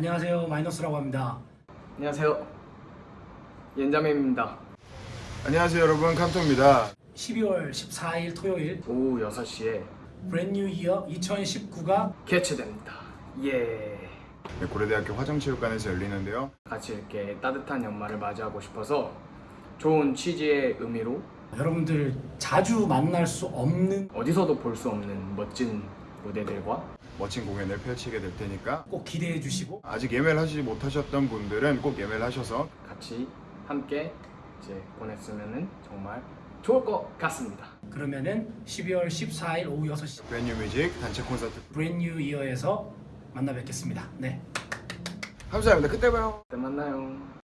안녕하세요 마이너스라고 합니다 안녕하세요. 옌자매입니다. 안녕하세요 여러분 캄토입니다 12월 14일 토요일 오후 6시에 브랜뉴 이어 2019가 개최됩니다. 예. 네, 고려대학교 화정체육관에서 열리는데요 같이 이렇게 따뜻한 연말을 맞이하고 싶어서 좋은 취지의 의미로 여러분들 자주 만날 수 없는 어디서도 볼 수 없는 멋진 무대들과 멋진 공연을 펼치게 될 테니까 꼭 기대해 주시고. 아직 예매를 하시지 못하셨던 분들은 꼭 예매를 하셔서 같이 함께 이제 보냈으면 정말 좋을 것 같습니다. 그러면은 12월 14일 오후 6시 Brand New Music 단체 콘서트. 브랜뉴 이어에서 만나 뵙겠습니다. 네. 감사합니다. 그때 봐요. 그때 만나요.